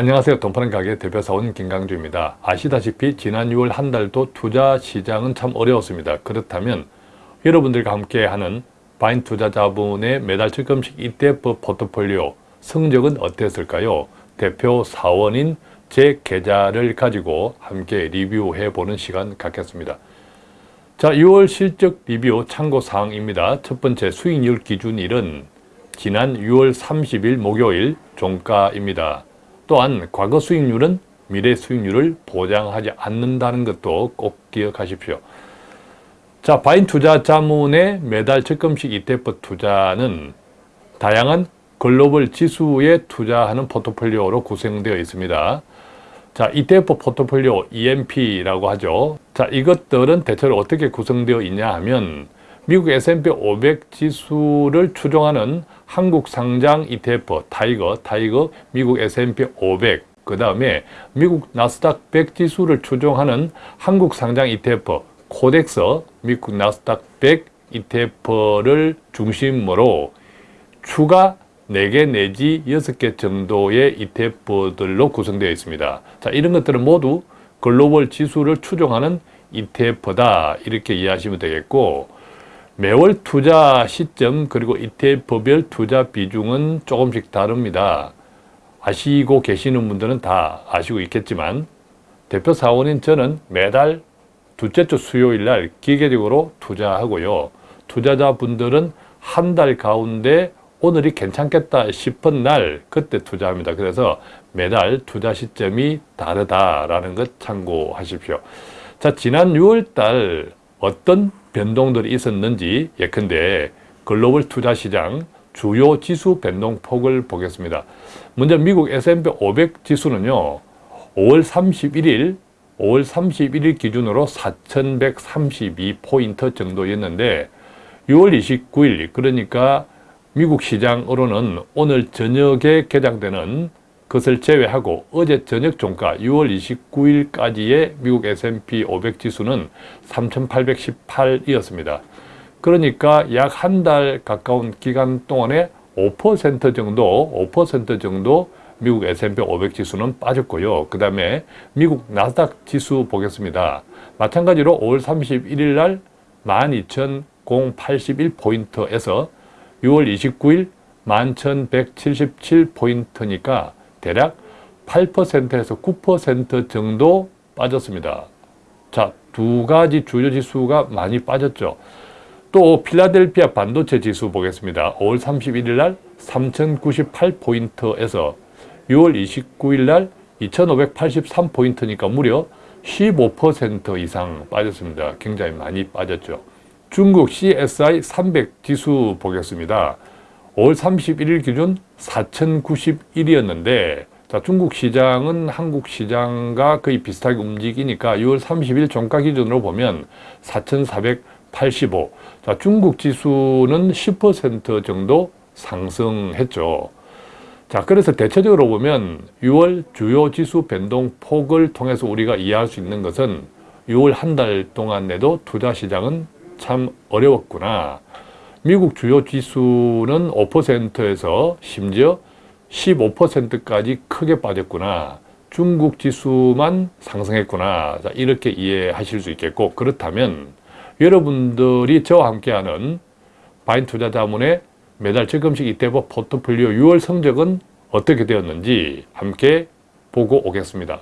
안녕하세요. 돈파는 가게 대표사원 김강주입니다. 아시다시피 지난 6월 한 달도 투자 시장은 참 어려웠습니다. 그렇다면 여러분들과 함께 하는 바인 투자자분의 매달 적금식 ETF 포트폴리오 성적은 어땠을까요? 대표 사원인 제 계좌를 가지고 함께 리뷰해 보는 시간 갖겠습니다. 자, 6월 실적 리뷰 참고사항입니다. 첫 번째 수익률 기준일은 지난 6월 30일 목요일 종가입니다. 또한 과거 수익률은 미래 수익률을 보장하지 않는다는 것도 꼭 기억하십시오. 자, 바인 투자 자문의 매달 적금식 ETF 투자는 다양한 글로벌 지수에 투자하는 포트폴리오로 구성되어 있습니다. 자, ETF 포트폴리오 EMP라고 하죠. 자, 이것들은 대체로 어떻게 구성되어 있냐 하면 미국 S&P 500 지수를 추종하는 한국 상장 ETF TIGER, TIGER 미국 S&P 500, 그 다음에 미국 나스닥 100 지수를 추종하는 한국 상장 ETF KODEX, 미국 나스닥 100 ETF를 중심으로 추가 4개 내지 6개 정도의 ETF들로 구성되어 있습니다. 자, 이런 것들은 모두 글로벌 지수를 추종하는 ETF다 이렇게 이해하시면 되겠고 매월 투자 시점 그리고 ETF별 투자 비중은 조금씩 다릅니다. 아시고 계시는 분들은 다 아시고 있겠지만 대표 사원인 저는 매달 둘째 주 수요일 날 기계적으로 투자하고요. 투자자분들은 한 달 가운데 오늘이 괜찮겠다 싶은 날 그때 투자합니다. 그래서 매달 투자 시점이 다르다라는 것 참고하십시오. 자, 지난 6월 달 어떤 변동들이 있었는지 예컨대 글로벌 투자 시장 주요 지수 변동폭을 보겠습니다. 먼저 미국 S&P 500 지수는요. 5월 31일 5월 31일 기준으로 4132포인트 정도였는데 6월 29일 그러니까 미국 시장으로는 오늘 저녁에 개장되는 것을 제외하고 어제 저녁 종가 6월 29일까지의 미국 S&P 500 지수는 3818이었습니다. 그러니까 약 한 달 가까운 기간 동안에 5% 정도, 5% 정도 미국 S&P 500 지수는 빠졌고요. 그 다음에 미국 나스닥 지수 보겠습니다. 마찬가지로 5월 31일 날 12,081포인트에서 6월 29일 11,177포인트니까 대략 8%에서 9% 정도 빠졌습니다. 자, 두 가지 주요 지수가 많이 빠졌죠. 또 필라델피아 반도체 지수 보겠습니다. 5월 31일 날 3098포인트에서 6월 29일 날 2583포인트니까 무려 15% 이상 빠졌습니다. 굉장히 많이 빠졌죠. 중국 CSI 300 지수 보겠습니다. 5월 31일 기준 4,091이었는데 자, 중국 시장은 한국 시장과 거의 비슷하게 움직이니까 6월 30일 종가 기준으로 보면 4,485. 자, 중국 지수는 10% 정도 상승했죠. 자, 그래서 대체적으로 보면 6월 주요 지수 변동 폭을 통해서 우리가 이해할 수 있는 것은 6월 한 달 동안 내도 투자 시장은 참 어려웠구나. 미국 주요 지수는 5%에서 심지어 15%까지 크게 빠졌구나. 중국 지수만 상승했구나. 자, 이렇게 이해하실 수 있겠고 그렇다면 여러분들이 저와 함께하는 바인 투자자문의 매달 적금식 ETF 포트폴리오 6월 성적은 어떻게 되었는지 함께 보고 오겠습니다.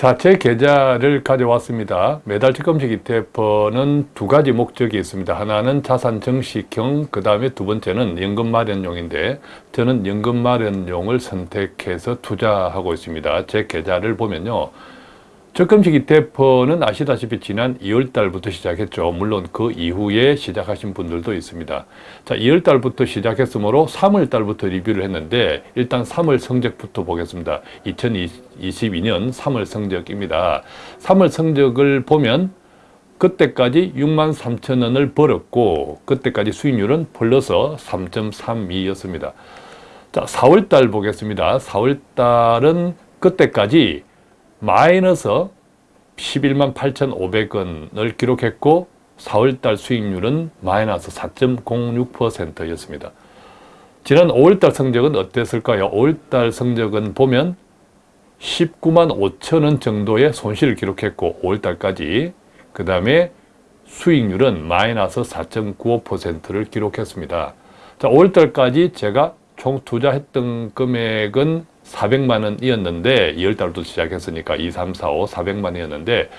자, 제 계좌를 가져왔습니다. 매달 적금식 ETF는 두 가지 목적이 있습니다. 하나는 자산 정식형, 그 다음에 두 번째는 연금 마련용인데 저는 연금 마련용을 선택해서 투자하고 있습니다. 제 계좌를 보면요. 적금식 ETF는 아시다시피 지난 2월 달부터 시작했죠. 물론 그 이후에 시작하신 분들도 있습니다. 자, 2월 달부터 시작했으므로 3월 달부터 리뷰를 했는데 일단 3월 성적부터 보겠습니다. 2022년 3월 성적입니다. 3월 성적을 보면 그때까지 6만 3천 원을 벌었고 그때까지 수익률은 플러스 3.32였습니다. 자, 4월 달 보겠습니다. 4월 달은 그때까지 마이너스 11만 8,500원을 기록했고 4월달 수익률은 마이너스 4.06%였습니다. 지난 5월달 성적은 어땠을까요? 5월달 성적은 보면 19만 5천 원 정도의 손실을 기록했고 5월달까지 그 다음에 수익률은 마이너스 4.95%를 기록했습니다. 자, 5월달까지 제가 총 투자했던 금액은 400만 원이었는데 2월달부터 시작했으니까 2, 3, 4, 5, 400만 원이었는데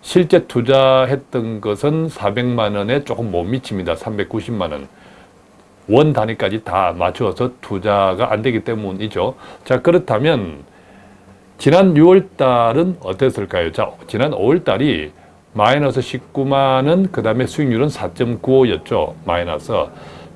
실제 투자했던 것은 400만 원에 조금 못 미칩니다. 390만 원. 원 단위까지 다 맞춰서 투자가 안 되기 때문이죠. 자, 그렇다면 지난 6월 달은 어땠을까요? 자, 지난 5월 달이 마이너스 19만 원, 그 다음에 수익률은 4.95였죠. 마이너스.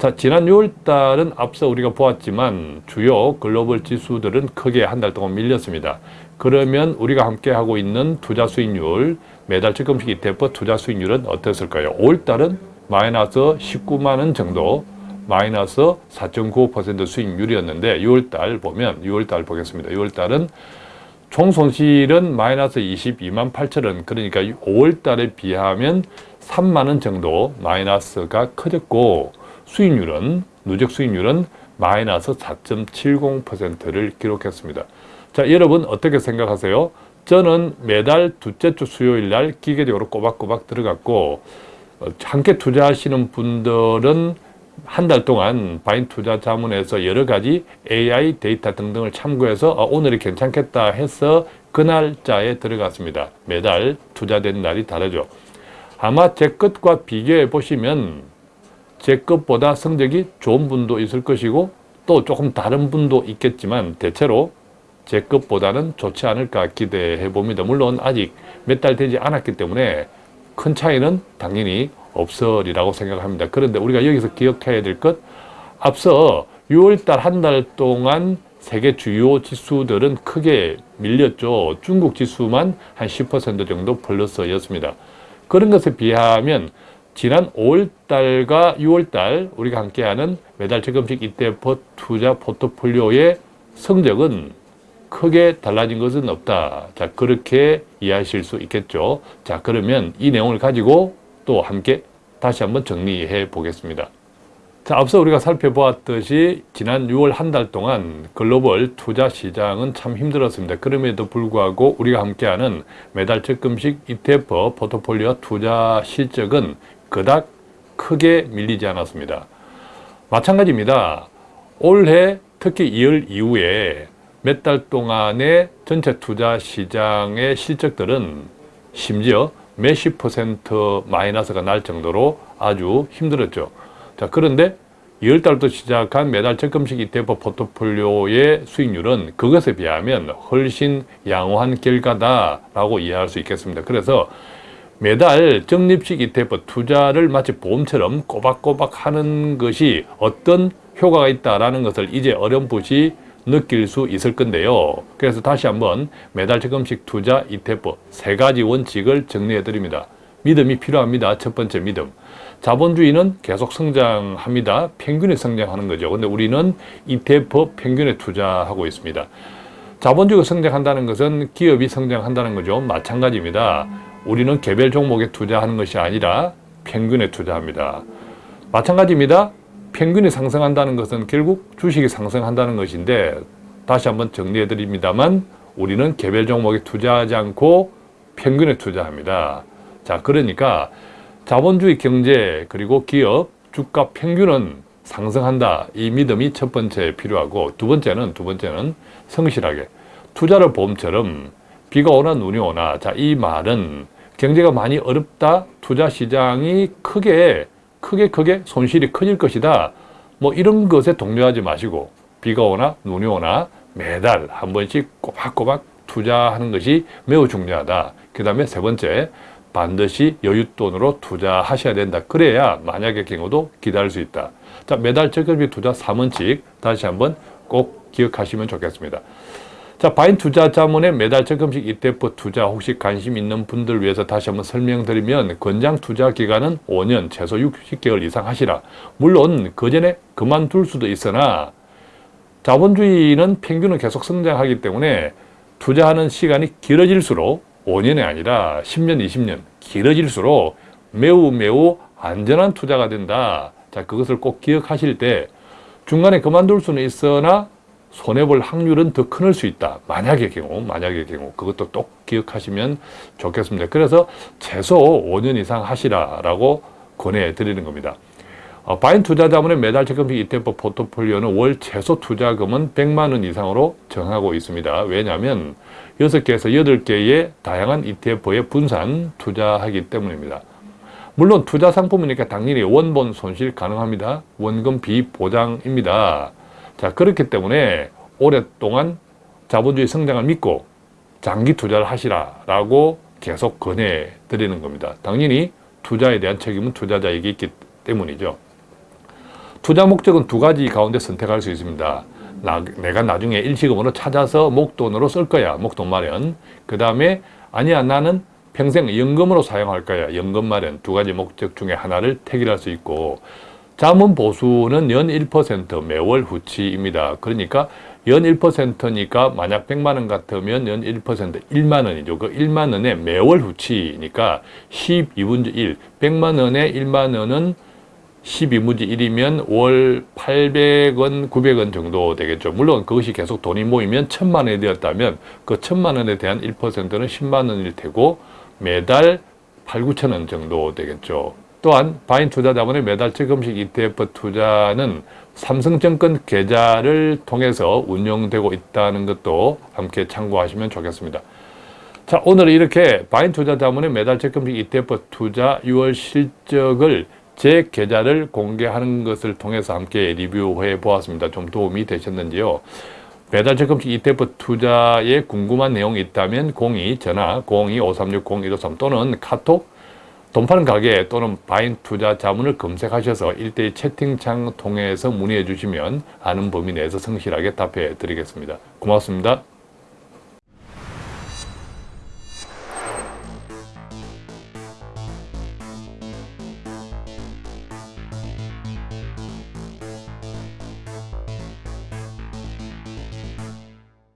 자, 지난 6월 달은 앞서 우리가 보았지만 주요 글로벌 지수들은 크게 한 달 동안 밀렸습니다. 그러면 우리가 함께 하고 있는 투자 수익률, 매달 적금식 ETF 투자 수익률은 어땠을까요? 5월 달은 마이너스 19만 원 정도, 마이너스 4.95% 수익률이었는데 6월 달 보면 6월 달 보겠습니다. 6월 달은 총 손실은 마이너스 22만 8천 원 그러니까 5월 달에 비하면 3만 원 정도 마이너스가 커졌고 수익률은 누적 수익률은 마이너스 4.70%를 기록했습니다. 자 여러분 어떻게 생각하세요? 저는 매달 둘째 주 수요일 날 기계적으로 꼬박꼬박 들어갔고 어, 함께 투자하시는 분들은 한 달 동안 바인 투자 자문에서 여러 가지 AI 데이터 등등을 참고해서 어, 오늘이 괜찮겠다 해서 그 날짜에 들어갔습니다. 매달 투자된 날이 다르죠. 아마 제 것과 비교해 보시면 제 것보다 성적이 좋은 분도 있을 것이고 또 조금 다른 분도 있겠지만 대체로 제 것보다는 좋지 않을까 기대해 봅니다. 물론 아직 몇 달 되지 않았기 때문에 큰 차이는 당연히 없으리라고 생각합니다. 그런데 우리가 여기서 기억해야 될 것, 앞서 6월달 한 달 동안 세계 주요 지수들은 크게 밀렸죠. 중국 지수만 한 10% 정도 플러스였습니다. 그런 것에 비하면 지난 5월달과 6월달 우리가 함께하는 매달 적금식 ETF 투자 포트폴리오의 성적은 크게 달라진 것은 없다. 자, 그렇게 이해하실 수 있겠죠. 자, 그러면 이 내용을 가지고 또 함께 다시 한번 정리해 보겠습니다. 자, 앞서 우리가 살펴보았듯이 지난 6월 한 달 동안 글로벌 투자 시장은 참 힘들었습니다. 그럼에도 불구하고 우리가 함께하는 매달 적금식 ETF 포트폴리오 투자 실적은 그닥 크게 밀리지 않았습니다. 마찬가지입니다. 올해 특히 2월 이후에 몇 달 동안의 전체 투자 시장의 실적들은 심지어 몇십 퍼센트 마이너스가 날 정도로 아주 힘들었죠. 자, 그런데 2월달부터 시작한 매달 적금식 ETF 포트폴리오의 수익률은 그것에 비하면 훨씬 양호한 결과다라고 이해할 수 있겠습니다. 그래서 매달 적립식 ETF 투자를 마치 보험처럼 꼬박꼬박 하는 것이 어떤 효과가 있다는 것을 이제 어렴풋이 느낄 수 있을 건데요. 그래서 다시 한번 매달 적금식 투자 ETF 세 가지 원칙을 정리해 드립니다. 믿음이 필요합니다. 첫 번째 믿음. 자본주의는 계속 성장합니다. 평균에 성장하는 거죠. 근데 우리는 ETF 평균에 투자하고 있습니다. 자본주의가 성장한다는 것은 기업이 성장한다는 거죠. 마찬가지입니다. 우리는 개별 종목에 투자하는 것이 아니라 평균에 투자합니다. 마찬가지입니다. 평균이 상승한다는 것은 결국 주식이 상승한다는 것인데 다시 한번 정리해 드립니다만 우리는 개별 종목에 투자하지 않고 평균에 투자합니다. 자, 그러니까 자본주의 경제 그리고 기업 주가 평균은 상승한다. 이 믿음이 첫 번째 필요하고 두 번째는 두 번째는 성실하게 투자를 보험처럼 비가 오나 눈이 오나 자, 이 말은 경제가 많이 어렵다. 투자 시장이 크게 크게 크게 손실이 커질 것이다. 뭐 이런 것에 동요하지 마시고 비가 오나 눈이 오나 매달 한 번씩 꼬박꼬박 투자하는 것이 매우 중요하다. 그 다음에 세 번째 반드시 여윳돈으로 투자하셔야 된다. 그래야 만약의 경우도 기다릴 수 있다. 자 매달 적금비 투자 3원칙 다시 한번 꼭 기억하시면 좋겠습니다. 자, 바인 투자 자문의 매달 적금식 ETF 투자 혹시 관심 있는 분들 위해서 다시 한번 설명드리면 권장 투자 기간은 5년 최소 60개월 이상 하시라. 물론 그 전에 그만둘 수도 있으나 자본주의는 평균은 계속 성장하기 때문에 투자하는 시간이 길어질수록 5년이 아니라 10년, 20년 길어질수록 매우 매우 안전한 투자가 된다. 자, 그것을 꼭 기억하실 때 중간에 그만둘 수는 있으나 손해볼 확률은 더클수 있다. 만약의 경우, 만약의 경우 그것도 꼭 기억하시면 좋겠습니다. 그래서 최소 5년 이상 하시라라고 권해드리는 겁니다. 어, 바인 투자자문의 매달 적금식 ETF 포트폴리오는 월 최소 투자금은 100만 원 이상으로 정하고 있습니다. 왜냐하면 6개에서 8개의 다양한 ETF에 분산 투자하기 때문입니다. 물론 투자 상품이니까 당연히 원본 손실 가능합니다. 원금 비보장입니다. 자 그렇기 때문에 오랫동안 자본주의 성장을 믿고 장기 투자를 하시라 라고 계속 권해 드리는 겁니다. 당연히 투자에 대한 책임은 투자자에게 있기 때문이죠. 투자 목적은 두 가지 가운데 선택할 수 있습니다. 나, 내가 나중에 일시금으로 찾아서 목돈으로 쓸 거야. 목돈 마련. 그 다음에 아니야 나는 평생 연금으로 사용할 거야. 연금 마련. 두 가지 목적 중에 하나를 택일할 수 있고 자문 보수는 연 1% 매월 후치입니다. 그러니까 연 1%니까 만약 100만 원 같으면 연 1% 1만 원이죠. 그 1만 원에 매월 후치니까 12분의 1. 100만 원에 1만 원은 12분의 1이면 월 800원, 900원 정도 되겠죠. 물론 그것이 계속 돈이 모이면 1000만 원이 되었다면 그 1000만 원에 대한 1%는 10만 원일 테고 매달 8, 9천 원 정도 되겠죠. 또한 바인 투자 자본의 매달 적금식 ETF 투자는 삼성증권 계좌를 통해서 운영되고 있다는 것도 함께 참고하시면 좋겠습니다. 자, 오늘 이렇게 바인 투자 자문의 매달 적금식 ETF 투자 6월 실적을 제 계좌를 공개하는 것을 통해서 함께 리뷰해 보았습니다. 좀 도움이 되셨는지요? 매달 적금식 ETF 투자에 궁금한 내용이 있다면 02 전화 02-5360-153 또는 카톡 돈 파는 가게 또는 바인 투자 자문을 검색하셔서 일대일 채팅창 통해서 문의해 주시면 아는 범위 내에서 성실하게 답해 드리겠습니다. 고맙습니다.